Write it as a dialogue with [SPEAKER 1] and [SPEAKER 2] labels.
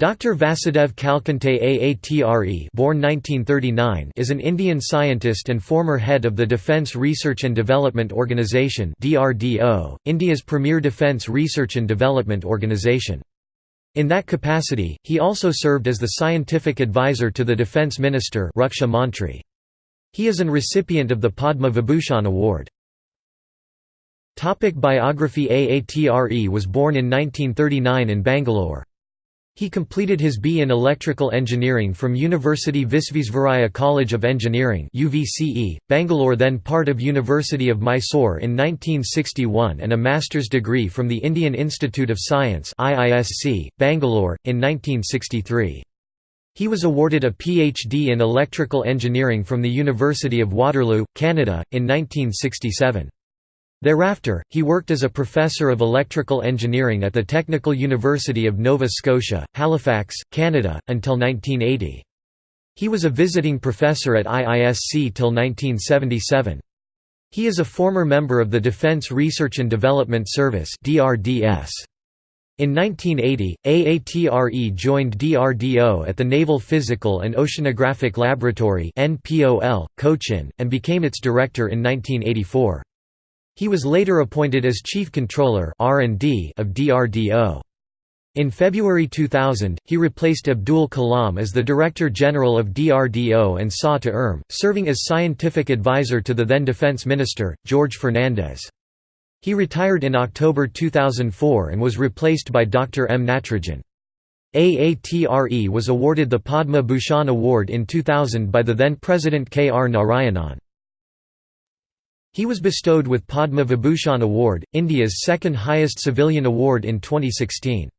[SPEAKER 1] Dr. Vasudev Kalkunte Aatre born 1939 is an Indian scientist and former head of the Defence Research and Development Organisation India's premier defence research and development organisation. In that capacity, he also served as the scientific advisor to the Defence Minister Raksha Mantri. He is an recipient of the Padma Vibhushan Award. Topic biography Aatre was born in 1939 in Bangalore. He completed his B in Electrical Engineering from University Visvesvaraya College of Engineering UVCE, Bangalore then part of University of Mysore in 1961 and a master's degree from the Indian Institute of Science IISc, Bangalore, in 1963. He was awarded a PhD in Electrical Engineering from the University of Waterloo, Canada, in 1967. Thereafter, he worked as a professor of electrical engineering at the Technical University of Nova Scotia, Halifax, Canada, until 1980. He was a visiting professor at IISc till 1977. He is a former member of the Defence Research and Development Service DRDS. In 1980, AATRE joined DRDO at the Naval Physical and Oceanographic Laboratory Cochin, and became its director in 1984. He was later appointed as Chief Controller R&D of DRDO. In February 2000, he replaced Abdul Kalam as the Director General of DRDO and SA to ERM, serving as scientific advisor to the then Defense Minister, George Fernandes. He retired in October 2004 and was replaced by Dr. M. Natarajan. AATRE was awarded the Padma Bhushan Award in 2000 by the then President K. R. Narayanan. He was bestowed with Padma Vibhushan Award, India's second highest civilian award in 2016.